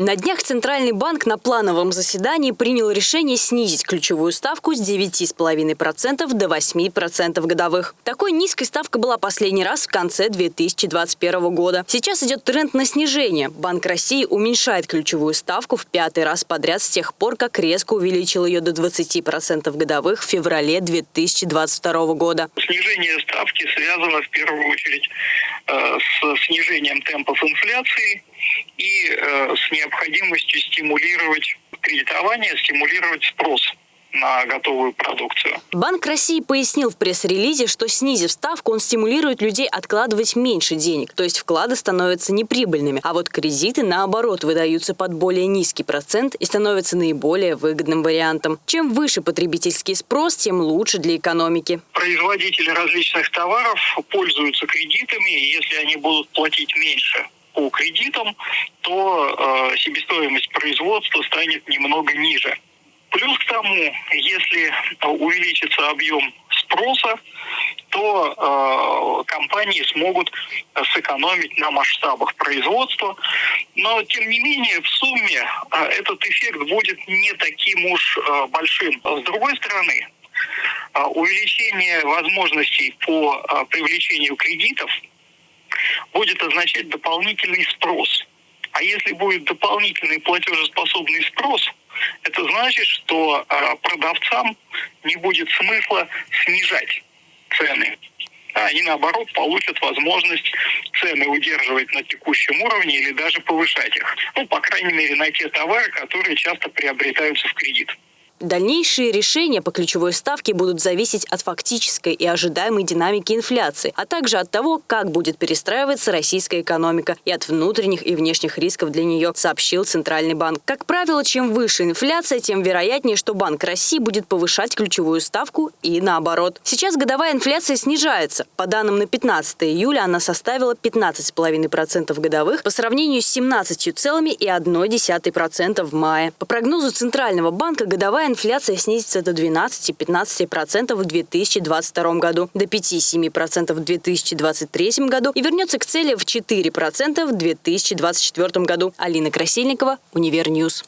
На днях Центральный банк на плановом заседании принял решение снизить ключевую ставку с 9,5% до 8% годовых. Такой низкой ставка была последний раз в конце 2021 года. Сейчас идет тренд на снижение. Банк России уменьшает ключевую ставку в пятый раз подряд с тех пор, как резко увеличил ее до 20% годовых в феврале 2022 года. Снижение ставки связано в первую очередь э, с снижением темпов инфляции и э, с необходимостью стимулировать кредитование, стимулировать спрос на готовую продукцию. Банк России пояснил в пресс-релизе, что снизив ставку, он стимулирует людей откладывать меньше денег, то есть вклады становятся неприбыльными, а вот кредиты, наоборот, выдаются под более низкий процент и становятся наиболее выгодным вариантом. Чем выше потребительский спрос, тем лучше для экономики. Производители различных товаров пользуются кредитами, и если они будут платить меньше по кредитам, то э, себестоимость производства станет немного ниже. Плюс к тому, если увеличится объем спроса, то э, компании смогут сэкономить на масштабах производства. Но, тем не менее, в сумме э, этот эффект будет не таким уж э, большим. С другой стороны, э, увеличение возможностей по э, привлечению кредитов – будет означать дополнительный спрос. А если будет дополнительный платежеспособный спрос, это значит, что а, продавцам не будет смысла снижать цены. А они, наоборот, получат возможность цены удерживать на текущем уровне или даже повышать их. Ну, по крайней мере, на те товары, которые часто приобретаются в кредит. Дальнейшие решения по ключевой ставке будут зависеть от фактической и ожидаемой динамики инфляции, а также от того, как будет перестраиваться российская экономика и от внутренних и внешних рисков для нее, сообщил Центральный банк. Как правило, чем выше инфляция, тем вероятнее, что Банк России будет повышать ключевую ставку и наоборот. Сейчас годовая инфляция снижается. По данным на 15 июля она составила 15,5% годовых по сравнению с 17,1% в мае. По прогнозу Центрального банка годовая инфляция снизится до 12-15% в 2022 году, до 5-7% в 2023 году и вернется к цели в 4% в 2024 году. Алина Красильникова, Универньюз.